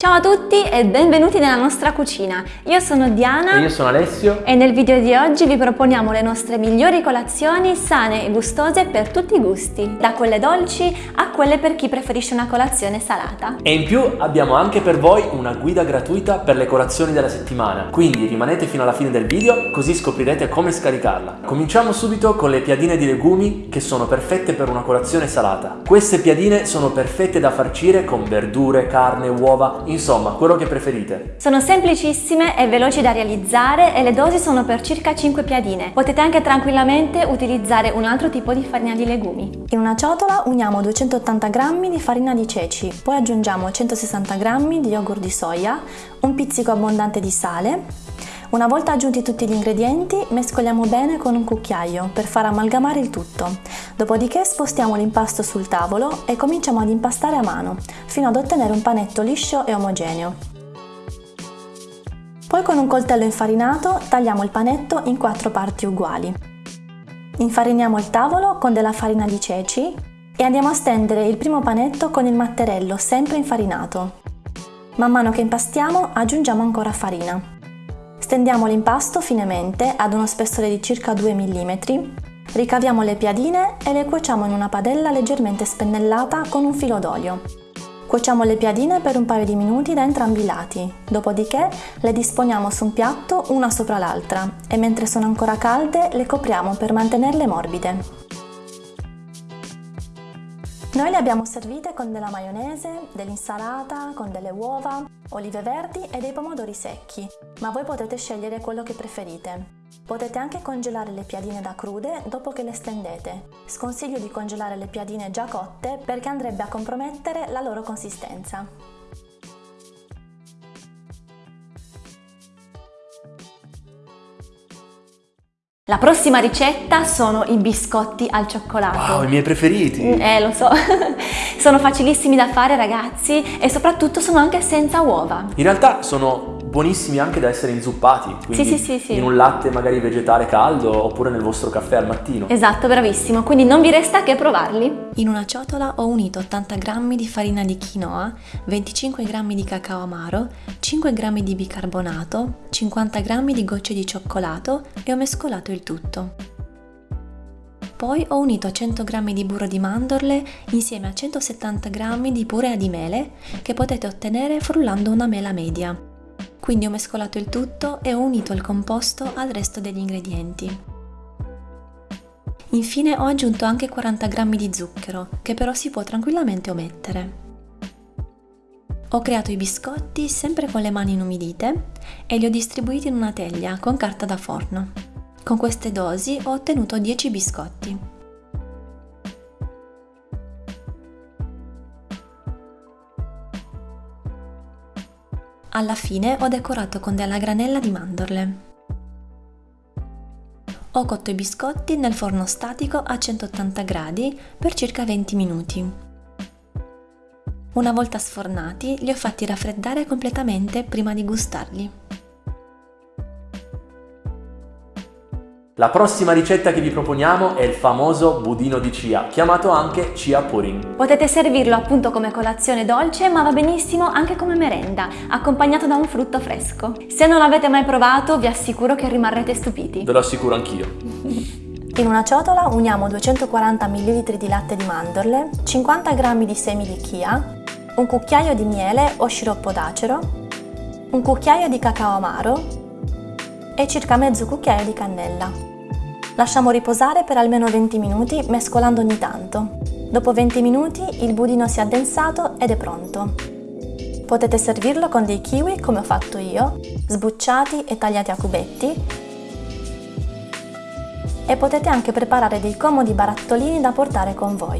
Ciao a tutti e benvenuti nella nostra cucina. Io sono Diana E io sono Alessio. e nel video di oggi vi proponiamo le nostre migliori colazioni sane e gustose per tutti i gusti, da quelle dolci a quelle per chi preferisce una colazione salata. E in più abbiamo anche per voi una guida gratuita per le colazioni della settimana. Quindi rimanete fino alla fine del video così scoprirete come scaricarla. Cominciamo subito con le piadine di legumi che sono perfette per una colazione salata. Queste piadine sono perfette da farcire con verdure, carne, uova, insomma quello che preferite. Sono semplicissime e veloci da realizzare e le dosi sono per circa 5 piadine. Potete anche tranquillamente utilizzare un altro tipo di farina di legumi. In una ciotola uniamo 280 g di farina di ceci, poi aggiungiamo 160 g di yogurt di soia, un pizzico abbondante di sale. Una volta aggiunti tutti gli ingredienti, mescoliamo bene con un cucchiaio per far amalgamare il tutto. Dopodiché spostiamo l'impasto sul tavolo e cominciamo ad impastare a mano, fino ad ottenere un panetto liscio e omogeneo. Poi con un coltello infarinato tagliamo il panetto in quattro parti uguali. Infariniamo il tavolo con della farina di ceci e andiamo a stendere il primo panetto con il matterello sempre infarinato. Man mano che impastiamo aggiungiamo ancora farina. Stendiamo l'impasto finemente ad uno spessore di circa 2 mm, ricaviamo le piadine e le cuociamo in una padella leggermente spennellata con un filo d'olio. Cuociamo le piadine per un paio di minuti da entrambi i lati, dopodiché le disponiamo su un piatto una sopra l'altra e mentre sono ancora calde le copriamo per mantenerle morbide. Noi le abbiamo servite con della maionese, dell'insalata, con delle uova, olive verdi e dei pomodori secchi, ma voi potete scegliere quello che preferite. Potete anche congelare le piadine da crude dopo che le stendete. Sconsiglio di congelare le piadine già cotte perché andrebbe a compromettere la loro consistenza. La prossima ricetta sono i biscotti al cioccolato. Wow, i miei preferiti! Eh, lo so. sono facilissimi da fare ragazzi e soprattutto sono anche senza uova. In realtà sono buonissimi anche da essere inzuppati, quindi Sì, sì, sì, sì. in un latte magari vegetale caldo oppure nel vostro caffè al mattino. Esatto, bravissimo, quindi non vi resta che provarli. In una ciotola ho unito 80 g di farina di quinoa, 25 g di cacao amaro, 5 g di bicarbonato, 50 g di gocce di cioccolato e ho mescolato il tutto. Poi ho unito 100 g di burro di mandorle insieme a 170 g di purea di mele che potete ottenere frullando una mela media. Quindi ho mescolato il tutto e ho unito il composto al resto degli ingredienti. Infine ho aggiunto anche 40 g di zucchero, che però si può tranquillamente omettere. Ho creato i biscotti sempre con le mani inumidite e li ho distribuiti in una teglia con carta da forno. Con queste dosi ho ottenuto 10 biscotti. Alla fine ho decorato con della granella di mandorle. Ho cotto i biscotti nel forno statico a 180 gradi per circa 20 minuti. Una volta sfornati li ho fatti raffreddare completamente prima di gustarli. La prossima ricetta che vi proponiamo è il famoso budino di chia, chiamato anche chia pudding. Potete servirlo appunto come colazione dolce, ma va benissimo anche come merenda, accompagnato da un frutto fresco. Se non l'avete mai provato, vi assicuro che rimarrete stupiti. Ve lo assicuro anch'io. In una ciotola uniamo 240 ml di latte di mandorle, 50 g di semi di chia, un cucchiaio di miele o sciroppo d'acero, un cucchiaio di cacao amaro e circa mezzo cucchiaio di cannella. Lasciamo riposare per almeno 20 minuti mescolando ogni tanto. Dopo 20 minuti il budino si è addensato ed è pronto. Potete servirlo con dei kiwi come ho fatto io, sbucciati e tagliati a cubetti e potete anche preparare dei comodi barattolini da portare con voi.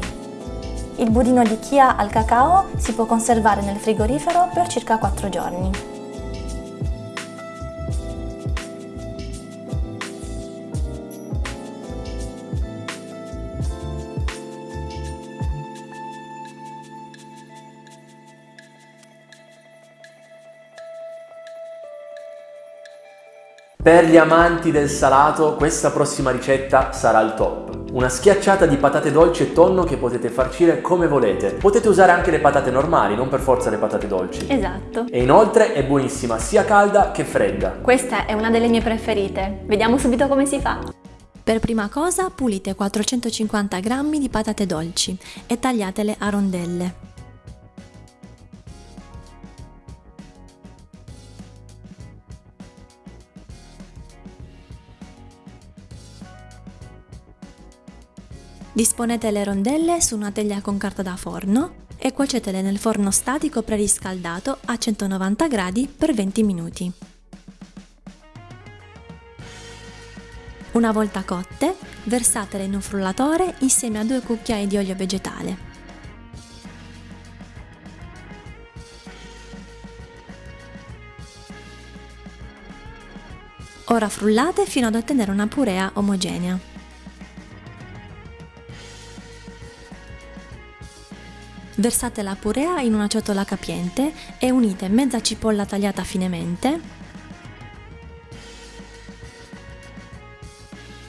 Il budino di chia al cacao si può conservare nel frigorifero per circa 4 giorni. Per gli amanti del salato, questa prossima ricetta sarà il top. Una schiacciata di patate dolci e tonno che potete farcire come volete. Potete usare anche le patate normali, non per forza le patate dolci. Esatto. E inoltre è buonissima sia calda che fredda. Questa è una delle mie preferite. Vediamo subito come si fa. Per prima cosa pulite 450 g di patate dolci e tagliatele a rondelle. Disponete le rondelle su una teglia con carta da forno e cuocetele nel forno statico preriscaldato a 190 gradi per 20 minuti. Una volta cotte, versatele in un frullatore insieme a due cucchiai di olio vegetale. Ora frullate fino ad ottenere una purea omogenea. Versate la purea in una ciotola capiente e unite mezza cipolla tagliata finemente,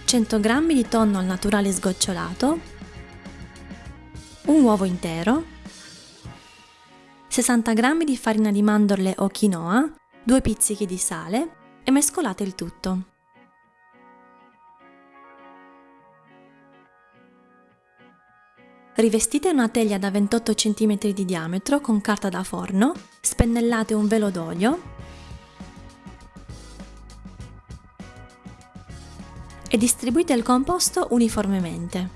100 g di tonno al naturale sgocciolato, un uovo intero, 60 g di farina di mandorle o quinoa, 2 pizzichi di sale e mescolate il tutto. Rivestite una teglia da 28 cm di diametro con carta da forno, spennellate un velo d'olio e distribuite il composto uniformemente.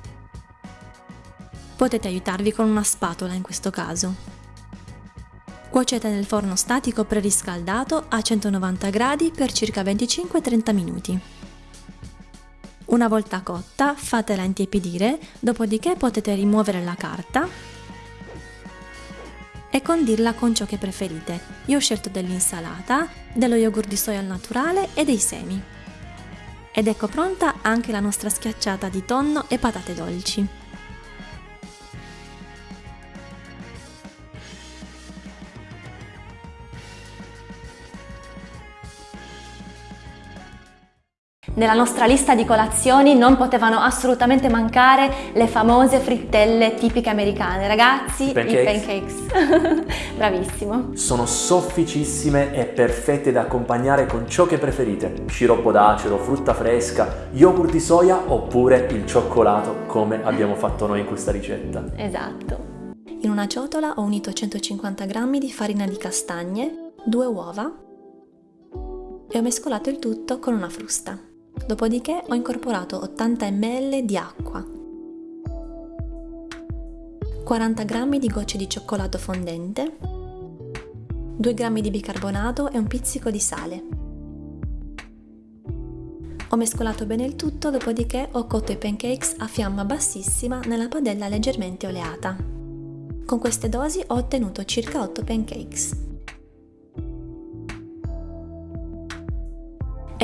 Potete aiutarvi con una spatola in questo caso. Cuocete nel forno statico preriscaldato a 190 gradi per circa 25-30 minuti. Una volta cotta fatela intiepidire, dopodiché potete rimuovere la carta e condirla con ciò che preferite. Io ho scelto dell'insalata, dello yogurt di soia al naturale e dei semi. Ed ecco pronta anche la nostra schiacciata di tonno e patate dolci. Nella nostra lista di colazioni non potevano assolutamente mancare le famose frittelle tipiche americane. Ragazzi, pancakes. i pancakes. Bravissimo. Sono sofficissime e perfette da accompagnare con ciò che preferite. Sciroppo d'acero, frutta fresca, yogurt di soia oppure il cioccolato come abbiamo fatto noi in questa ricetta. Esatto. In una ciotola ho unito 150 g di farina di castagne, due uova e ho mescolato il tutto con una frusta. Dopodiché ho incorporato 80 ml di acqua, 40 g di gocce di cioccolato fondente, 2 g di bicarbonato e un pizzico di sale. Ho mescolato bene il tutto, dopodiché ho cotto i pancakes a fiamma bassissima nella padella leggermente oleata. Con queste dosi ho ottenuto circa 8 pancakes.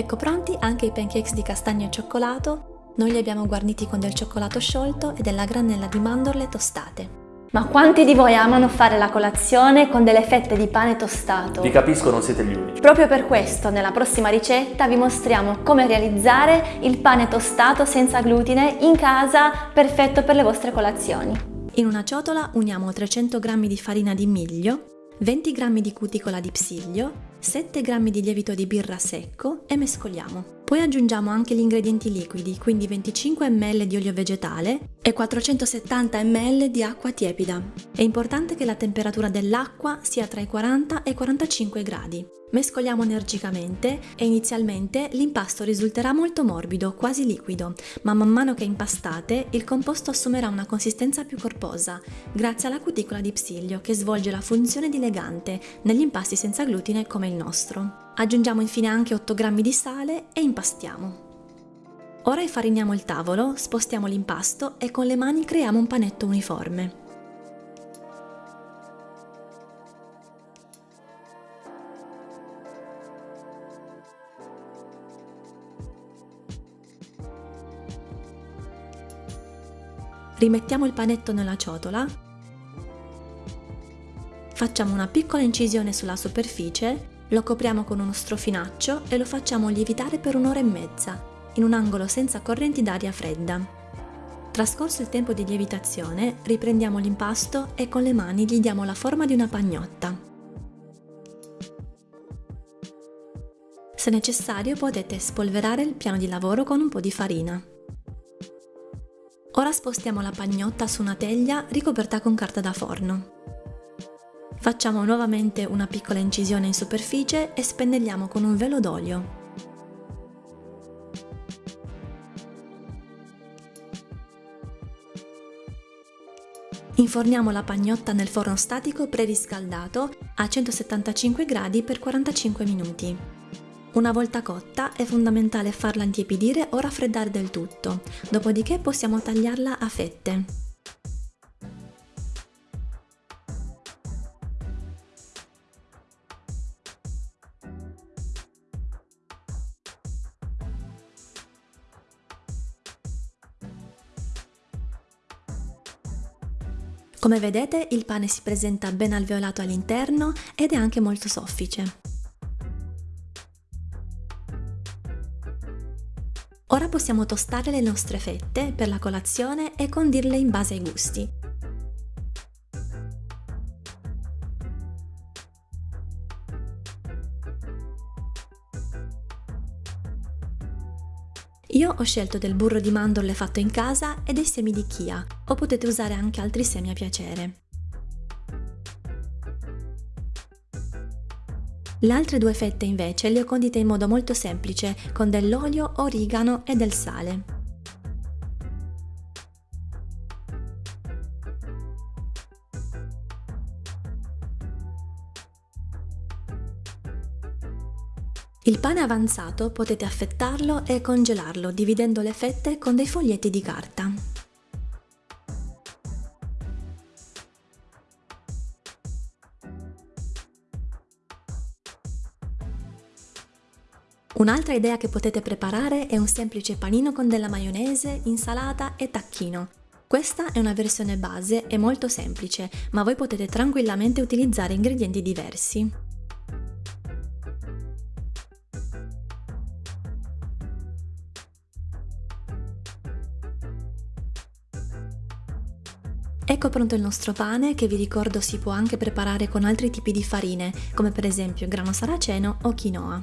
Ecco pronti anche i pancakes di castagno e cioccolato, noi li abbiamo guarniti con del cioccolato sciolto e della granella di mandorle tostate. Ma quanti di voi amano fare la colazione con delle fette di pane tostato? Vi capisco, non siete gli unici. Proprio per questo, nella prossima ricetta vi mostriamo come realizzare il pane tostato senza glutine in casa, perfetto per le vostre colazioni. In una ciotola uniamo 300 g di farina di miglio, 20 g di cuticola di psiglio, 7 g di lievito di birra secco e mescoliamo. Poi aggiungiamo anche gli ingredienti liquidi, quindi 25 ml di olio vegetale e 470 ml di acqua tiepida. È importante che la temperatura dell'acqua sia tra i 40 e i 45 gradi. Mescoliamo energicamente e inizialmente l'impasto risulterà molto morbido, quasi liquido, ma man mano che impastate il composto assumerà una consistenza più corposa, grazie alla cuticola di psiglio che svolge la funzione di legante negli impasti senza glutine come il nostro. Aggiungiamo infine anche 8 g di sale e impastiamo. Ora infariniamo il tavolo, spostiamo l'impasto e con le mani creiamo un panetto uniforme. Rimettiamo il panetto nella ciotola, facciamo una piccola incisione sulla superficie lo copriamo con uno strofinaccio e lo facciamo lievitare per un'ora e mezza, in un angolo senza correnti d'aria fredda. Trascorso il tempo di lievitazione, riprendiamo l'impasto e con le mani gli diamo la forma di una pagnotta. Se necessario potete spolverare il piano di lavoro con un po' di farina. Ora spostiamo la pagnotta su una teglia ricoperta con carta da forno. Facciamo nuovamente una piccola incisione in superficie e spennelliamo con un velo d'olio. Inforniamo la pagnotta nel forno statico preriscaldato a 175 gradi per 45 minuti. Una volta cotta è fondamentale farla intiepidire o raffreddare del tutto, dopodiché possiamo tagliarla a fette. Come vedete il pane si presenta ben alveolato all'interno ed è anche molto soffice. Ora possiamo tostare le nostre fette per la colazione e condirle in base ai gusti. Io ho scelto del burro di mandorle fatto in casa e dei semi di chia, o potete usare anche altri semi a piacere. Le altre due fette invece le ho condite in modo molto semplice, con dell'olio, origano e del sale. Il pane avanzato potete affettarlo e congelarlo dividendo le fette con dei foglietti di carta. Un'altra idea che potete preparare è un semplice panino con della maionese, insalata e tacchino. Questa è una versione base e molto semplice, ma voi potete tranquillamente utilizzare ingredienti diversi. Ecco pronto il nostro pane che vi ricordo si può anche preparare con altri tipi di farine, come per esempio grano saraceno o quinoa.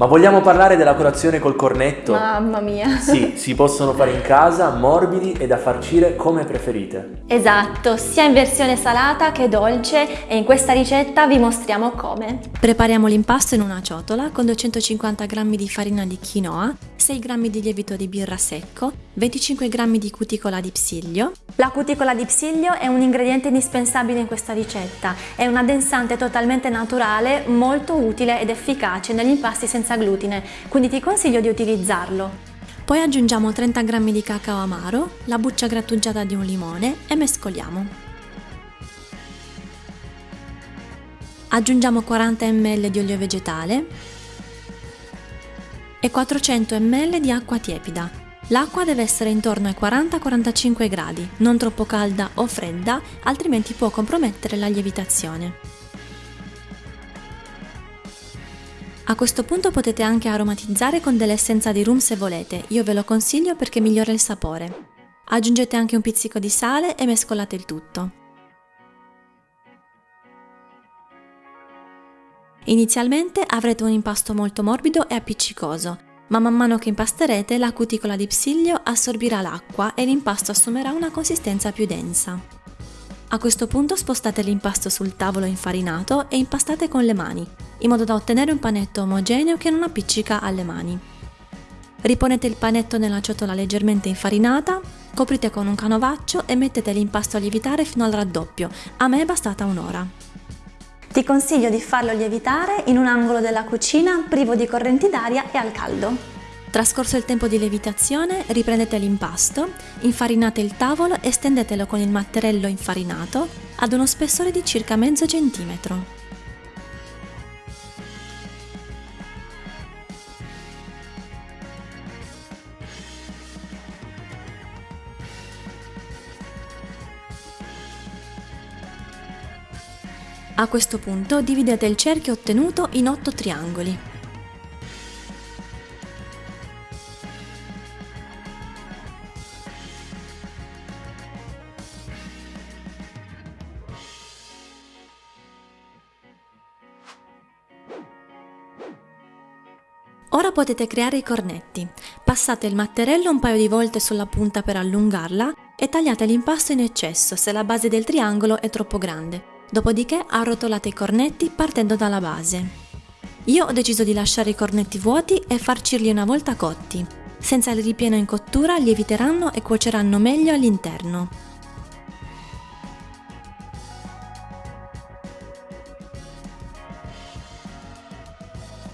Ma vogliamo parlare della colazione col cornetto? Mamma mia! Sì, si possono fare in casa, morbidi e da farcire come preferite. Esatto, sia in versione salata che dolce e in questa ricetta vi mostriamo come. Prepariamo l'impasto in una ciotola con 250 g di farina di quinoa, 6 g di lievito di birra secco, 25 g di cuticola di psiglio. La cuticola di psiglio è un ingrediente indispensabile in questa ricetta, è un addensante totalmente naturale, molto utile ed efficace negli impasti senza senza glutine, quindi ti consiglio di utilizzarlo. Poi aggiungiamo 30 g di cacao amaro, la buccia grattugiata di un limone e mescoliamo. Aggiungiamo 40 ml di olio vegetale e 400 ml di acqua tiepida. L'acqua deve essere intorno ai 40-45 gradi, non troppo calda o fredda, altrimenti può compromettere la lievitazione. A questo punto potete anche aromatizzare con dell'essenza di rum se volete, io ve lo consiglio perché migliora il sapore. Aggiungete anche un pizzico di sale e mescolate il tutto. Inizialmente avrete un impasto molto morbido e appiccicoso, ma man mano che impasterete la cuticola di psiglio assorbirà l'acqua e l'impasto assumerà una consistenza più densa. A questo punto spostate l'impasto sul tavolo infarinato e impastate con le mani, in modo da ottenere un panetto omogeneo che non appiccica alle mani. Riponete il panetto nella ciotola leggermente infarinata, coprite con un canovaccio e mettete l'impasto a lievitare fino al raddoppio, a me è bastata un'ora. Ti consiglio di farlo lievitare in un angolo della cucina privo di correnti d'aria e al caldo. Trascorso il tempo di lievitazione, riprendete l'impasto, infarinate il tavolo e stendetelo con il matterello infarinato ad uno spessore di circa mezzo centimetro. A questo punto dividete il cerchio ottenuto in 8 triangoli. Potete creare i cornetti. Passate il matterello un paio di volte sulla punta per allungarla e tagliate l'impasto in eccesso se la base del triangolo è troppo grande. Dopodiché arrotolate i cornetti partendo dalla base. Io ho deciso di lasciare i cornetti vuoti e farcirli una volta cotti. Senza il ripieno in cottura lieviteranno e cuoceranno meglio all'interno.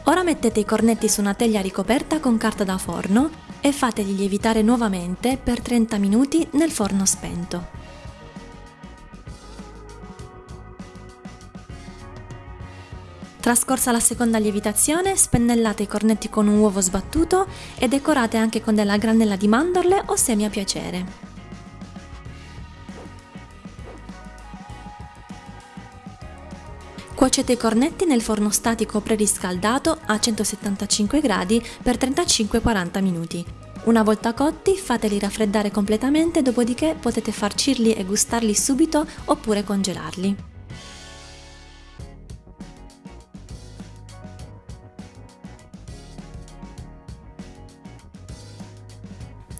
Ora mettete i cornetti su una teglia ricoperta con carta da forno e fateli lievitare nuovamente per 30 minuti nel forno spento. Trascorsa la seconda lievitazione, spennellate i cornetti con un uovo sbattuto e decorate anche con della granella di mandorle o semi a piacere. Cuocete i cornetti nel forno statico preriscaldato a 175 gradi per 35-40 minuti. Una volta cotti fateli raffreddare completamente, dopodiché potete farcirli e gustarli subito oppure congelarli.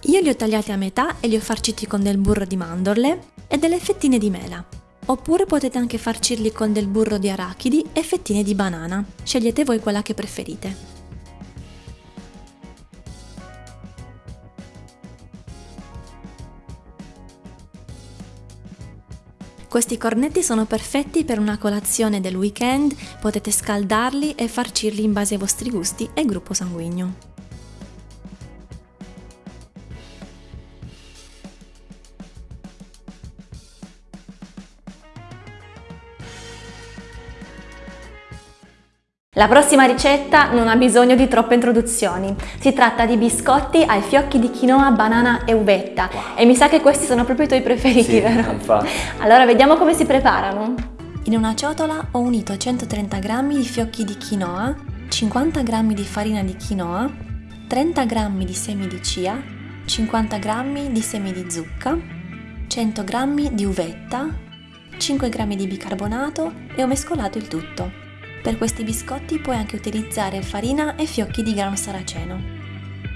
Io li ho tagliati a metà e li ho farciti con del burro di mandorle e delle fettine di mela. Oppure potete anche farcirli con del burro di arachidi e fettine di banana. Scegliete voi quella che preferite. Questi cornetti sono perfetti per una colazione del weekend, potete scaldarli e farcirli in base ai vostri gusti e gruppo sanguigno. La prossima ricetta non ha bisogno di troppe introduzioni. Si tratta di biscotti ai fiocchi di quinoa, banana e uvetta. Wow. E mi sa che questi sono proprio i tuoi preferiti, sì, vero? Infatti. Allora vediamo come si preparano. In una ciotola ho unito 130 g di fiocchi di quinoa, 50 g di farina di quinoa, 30 g di semi di chia, 50 g di semi di zucca, 100 g di uvetta, 5 g di bicarbonato e ho mescolato il tutto. Per questi biscotti puoi anche utilizzare farina e fiocchi di grano saraceno.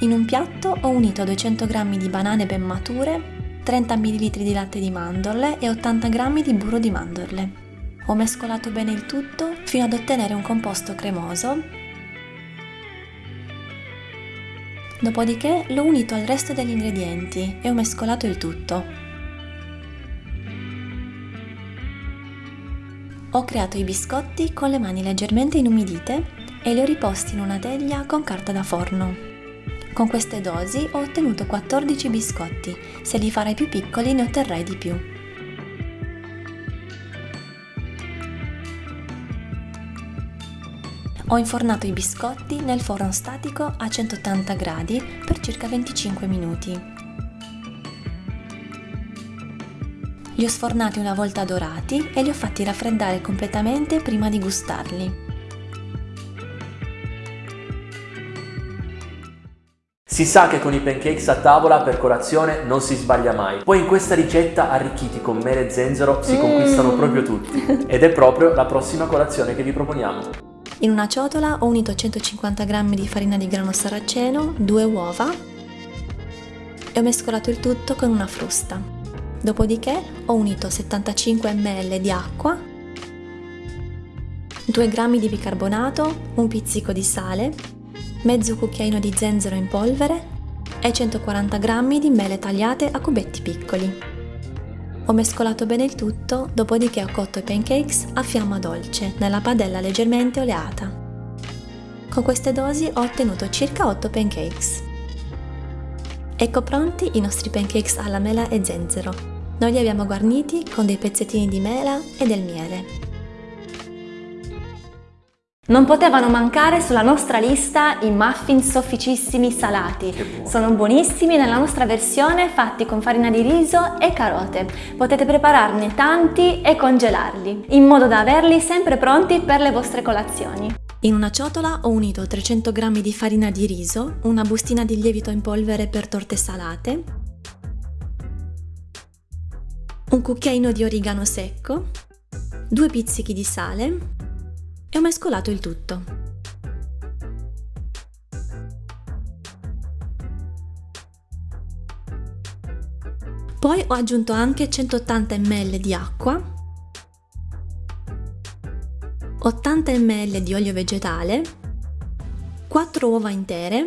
In un piatto ho unito 200 g di banane ben mature, 30 ml di latte di mandorle e 80 g di burro di mandorle. Ho mescolato bene il tutto fino ad ottenere un composto cremoso. Dopodiché l'ho unito al resto degli ingredienti e ho mescolato il tutto. Ho creato i biscotti con le mani leggermente inumidite e li ho riposti in una teglia con carta da forno. Con queste dosi ho ottenuto 14 biscotti, se li farai più piccoli ne otterrai di più. Ho infornato i biscotti nel forno statico a 180 gradi per circa 25 minuti. Li ho sfornati una volta dorati e li ho fatti raffreddare completamente prima di gustarli. Si sa che con i pancakes a tavola per colazione non si sbaglia mai. Poi in questa ricetta arricchiti con mele e zenzero si mm. conquistano proprio tutti. Ed è proprio la prossima colazione che vi proponiamo. In una ciotola ho unito 150 g di farina di grano saraceno, due uova e ho mescolato il tutto con una frusta. Dopodiché ho unito 75 ml di acqua, 2 g di bicarbonato, un pizzico di sale, mezzo cucchiaino di zenzero in polvere e 140 g di mele tagliate a cubetti piccoli. Ho mescolato bene il tutto, dopodiché ho cotto i pancakes a fiamma dolce, nella padella leggermente oleata. Con queste dosi ho ottenuto circa 8 pancakes. Ecco pronti i nostri pancakes alla mela e zenzero. Noi li abbiamo guarniti con dei pezzettini di mela e del miele. Non potevano mancare sulla nostra lista i muffin sofficissimi salati. Sono buonissimi nella nostra versione fatti con farina di riso e carote. Potete prepararne tanti e congelarli, in modo da averli sempre pronti per le vostre colazioni. In una ciotola ho unito 300 g di farina di riso, una bustina di lievito in polvere per torte salate, un cucchiaino di origano secco, due pizzichi di sale e ho mescolato il tutto. Poi ho aggiunto anche 180 ml di acqua, 80 ml di olio vegetale, 4 uova intere,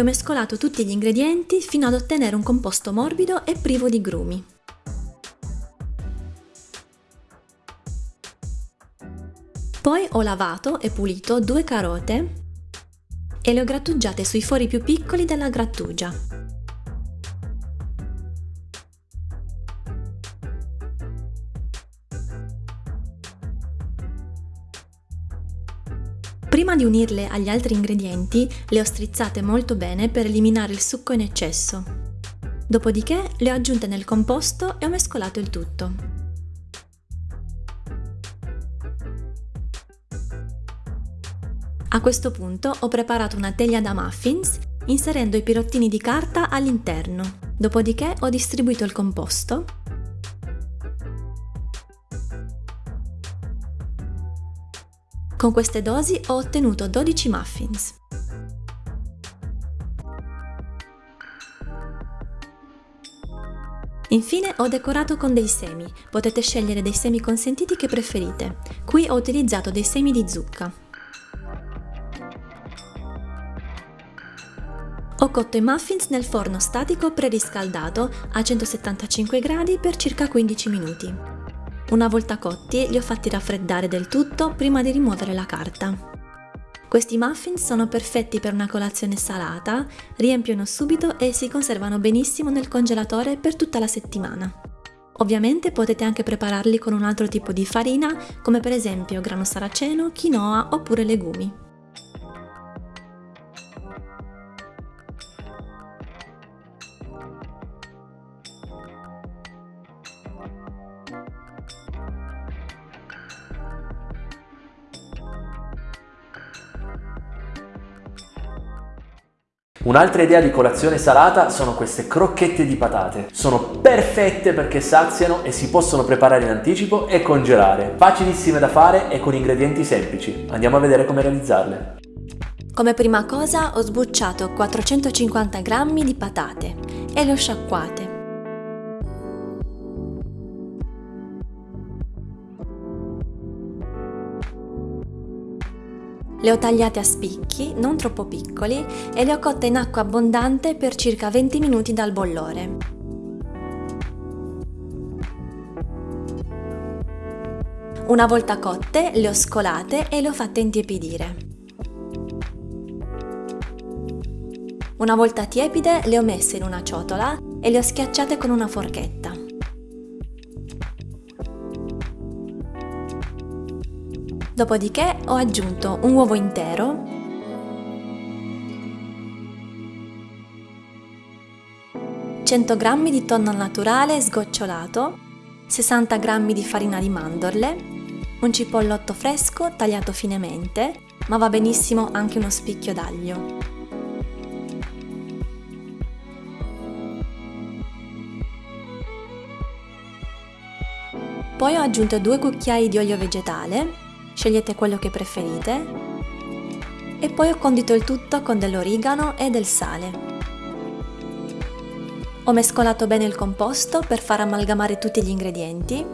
ho mescolato tutti gli ingredienti fino ad ottenere un composto morbido e privo di grumi. Poi ho lavato e pulito due carote e le ho grattugiate sui fori più piccoli della grattugia. Prima di unirle agli altri ingredienti, le ho strizzate molto bene per eliminare il succo in eccesso. Dopodiché le ho aggiunte nel composto e ho mescolato il tutto. A questo punto ho preparato una teglia da muffins inserendo i pirottini di carta all'interno. Dopodiché ho distribuito il composto Con queste dosi ho ottenuto 12 muffins. Infine ho decorato con dei semi, potete scegliere dei semi consentiti che preferite. Qui ho utilizzato dei semi di zucca. Ho cotto i muffins nel forno statico preriscaldato a 175 gradi per circa 15 minuti. Una volta cotti li ho fatti raffreddare del tutto prima di rimuovere la carta. Questi muffin sono perfetti per una colazione salata, riempiono subito e si conservano benissimo nel congelatore per tutta la settimana. Ovviamente potete anche prepararli con un altro tipo di farina, come per esempio grano saraceno, quinoa oppure legumi. Un'altra idea di colazione salata sono queste crocchette di patate. Sono perfette perché saziano e si possono preparare in anticipo e congelare. Facilissime da fare e con ingredienti semplici. Andiamo a vedere come realizzarle. Come prima cosa ho sbucciato 450 g di patate e le ho sciacquate. Le ho tagliate a spicchi, non troppo piccoli, e le ho cotte in acqua abbondante per circa 20 minuti dal bollore. Una volta cotte, le ho scolate e le ho fatte intiepidire. Una volta tiepide, le ho messe in una ciotola e le ho schiacciate con una forchetta. Dopodiché ho aggiunto un uovo intero, g di tonno naturale sgocciolato, 60 g di farina di mandorle, un cipollotto fresco tagliato finemente, ma va benissimo anche uno spicchio d'aglio. Poi ho aggiunto due cucchiai di olio vegetale scegliete quello che preferite e poi ho condito il tutto con dell'origano e del sale. Ho mescolato bene il composto per far amalgamare tutti gli ingredienti.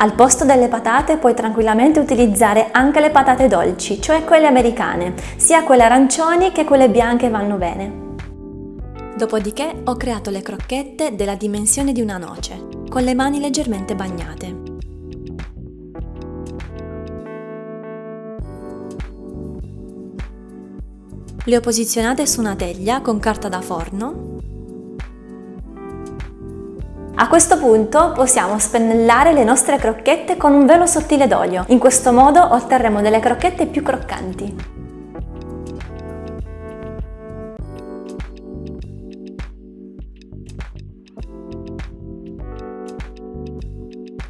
Al posto delle patate puoi tranquillamente utilizzare anche le patate dolci, cioè quelle americane, sia quelle arancioni che quelle bianche vanno bene. Dopodiché ho creato le crocchette della dimensione di una noce, con le mani leggermente bagnate. Le ho posizionate su una teglia con carta da forno A questo punto possiamo spennellare le nostre crocchette con un velo sottile d'olio. In questo modo otterremo delle crocchette più croccanti.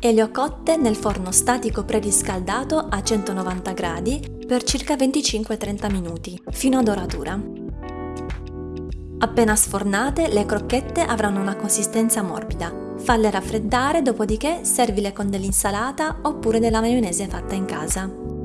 E le ho cotte nel forno statico preriscaldato a 190 gradi per circa 25-30 minuti, fino a doratura. Appena sfornate, le crocchette avranno una consistenza morbida. Falle raffreddare, dopodiché servile con dell'insalata oppure della maionese fatta in casa.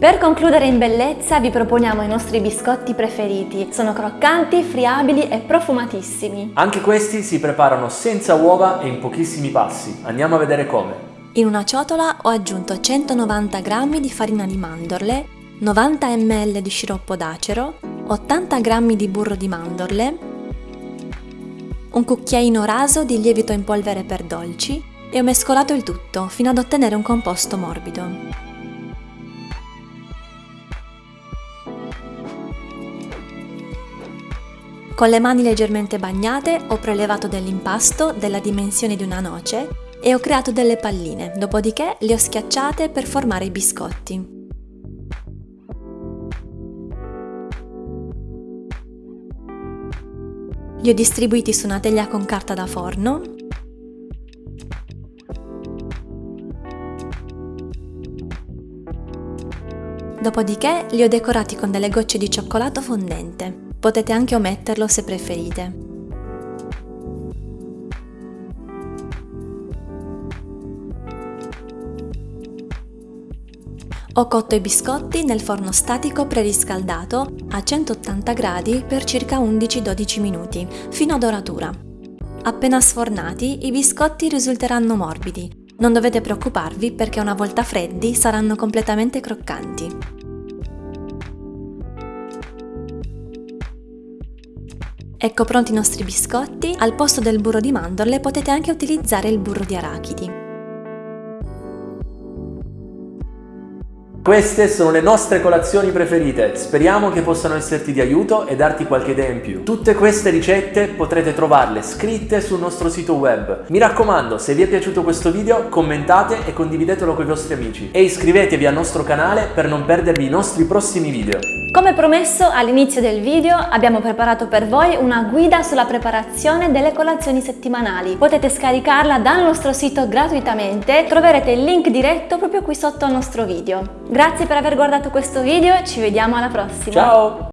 Per concludere in bellezza vi proponiamo i nostri biscotti preferiti. Sono croccanti, friabili e profumatissimi. Anche questi si preparano senza uova e in pochissimi passi. Andiamo a vedere come. In una ciotola ho aggiunto 190 g di farina di mandorle, 90 ml di sciroppo d'acero, 80 g di burro di mandorle, un cucchiaino raso di lievito in polvere per dolci e ho mescolato il tutto fino ad ottenere un composto morbido. Con le mani leggermente bagnate ho prelevato dell'impasto della dimensione di una noce e ho creato delle palline, dopodiché le ho schiacciate per formare i biscotti. Li ho distribuiti su una teglia con carta da forno Dopodiché li ho decorati con delle gocce di cioccolato fondente. Potete anche ometterlo se preferite. Ho cotto i biscotti nel forno statico preriscaldato a 180 gradi per circa 11-12 minuti, fino a doratura. Appena sfornati, i biscotti risulteranno morbidi. Non dovete preoccuparvi perché una volta freddi saranno completamente croccanti. Ecco pronti i nostri biscotti, al posto del burro di mandorle potete anche utilizzare il burro di arachidi. Queste sono le nostre colazioni preferite, speriamo che possano esserti di aiuto e darti qualche idea in più. Tutte queste ricette potrete trovarle scritte sul nostro sito web. Mi raccomando, se vi è piaciuto questo video commentate e condividetelo con i vostri amici e iscrivetevi al nostro canale per non perdervi i nostri prossimi video. Come promesso all'inizio del video abbiamo preparato per voi una guida sulla preparazione delle colazioni settimanali. Potete scaricarla dal nostro sito gratuitamente, troverete il link diretto proprio qui sotto al nostro video. Grazie per aver guardato questo video, ci vediamo alla prossima! Ciao!